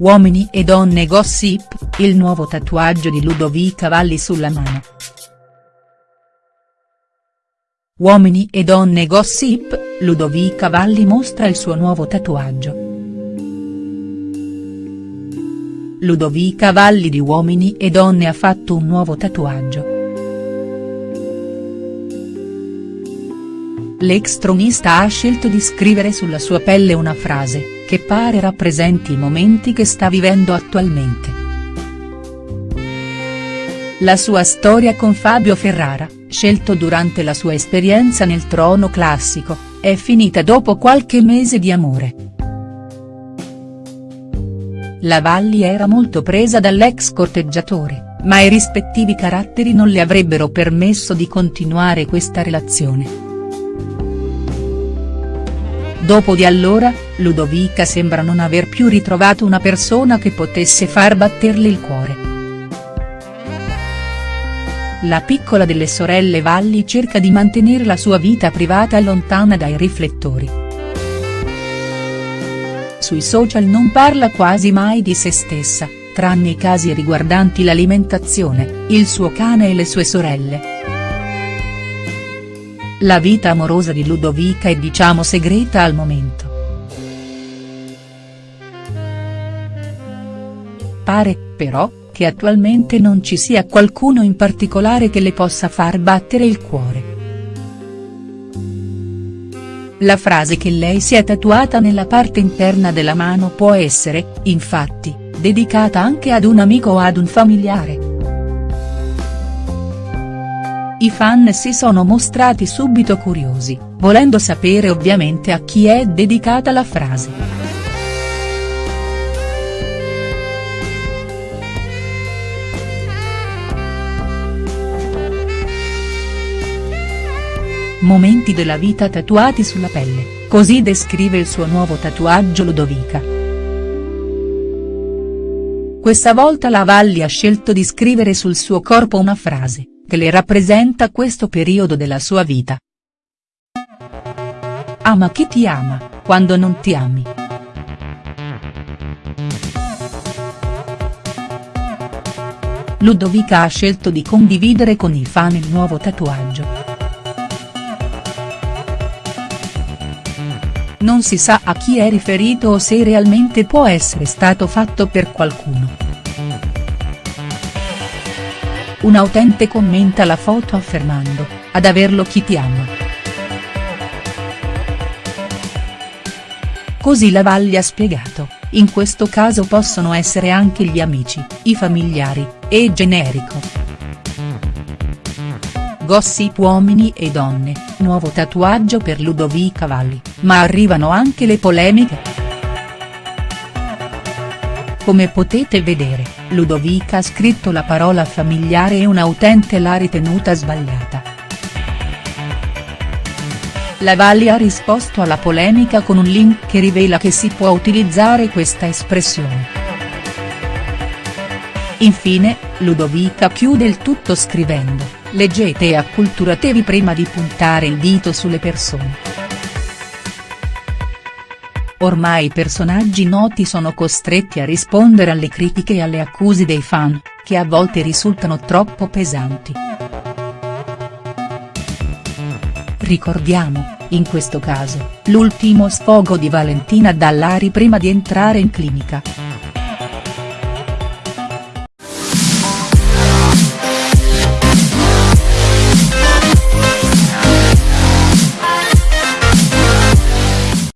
Uomini e donne gossip, il nuovo tatuaggio di Ludovica Valli sulla mano. Uomini e donne gossip, Ludovica Valli mostra il suo nuovo tatuaggio. Ludovica Valli di Uomini e donne ha fatto un nuovo tatuaggio. L'ex tronista ha scelto di scrivere sulla sua pelle una frase, che pare rappresenti i momenti che sta vivendo attualmente. La sua storia con Fabio Ferrara, scelto durante la sua esperienza nel trono classico, è finita dopo qualche mese di amore. La Valli era molto presa dall'ex corteggiatore, ma i rispettivi caratteri non le avrebbero permesso di continuare questa relazione. Dopo di allora, Ludovica sembra non aver più ritrovato una persona che potesse far batterle il cuore. La piccola delle sorelle Valli cerca di mantenere la sua vita privata lontana dai riflettori. Sui social non parla quasi mai di se stessa, tranne i casi riguardanti l'alimentazione, il suo cane e le sue sorelle. La vita amorosa di Ludovica è diciamo segreta al momento. Pare, però, che attualmente non ci sia qualcuno in particolare che le possa far battere il cuore. La frase che lei si è tatuata nella parte interna della mano può essere, infatti, dedicata anche ad un amico o ad un familiare. I fan si sono mostrati subito curiosi, volendo sapere ovviamente a chi è dedicata la frase. Momenti della vita tatuati sulla pelle, così descrive il suo nuovo tatuaggio Ludovica. Questa volta la Valli ha scelto di scrivere sul suo corpo una frase che le rappresenta questo periodo della sua vita. Ama chi ti ama, quando non ti ami. Ludovica ha scelto di condividere con i fan il nuovo tatuaggio. Non si sa a chi è riferito o se realmente può essere stato fatto per qualcuno. Un utente commenta la foto affermando, ad averlo chi ti ama. Così la Valli ha spiegato, in questo caso possono essere anche gli amici, i familiari, e generico. Gossip uomini e donne, nuovo tatuaggio per Ludovica Valli, ma arrivano anche le polemiche. Come potete vedere, Ludovica ha scritto la parola familiare e una utente l'ha ritenuta sbagliata. La Valli ha risposto alla polemica con un link che rivela che si può utilizzare questa espressione. Infine, Ludovica chiude il tutto scrivendo, leggete e acculturatevi prima di puntare il dito sulle persone. Ormai i personaggi noti sono costretti a rispondere alle critiche e alle accuse dei fan, che a volte risultano troppo pesanti. Ricordiamo, in questo caso, l'ultimo sfogo di Valentina Dallari prima di entrare in clinica.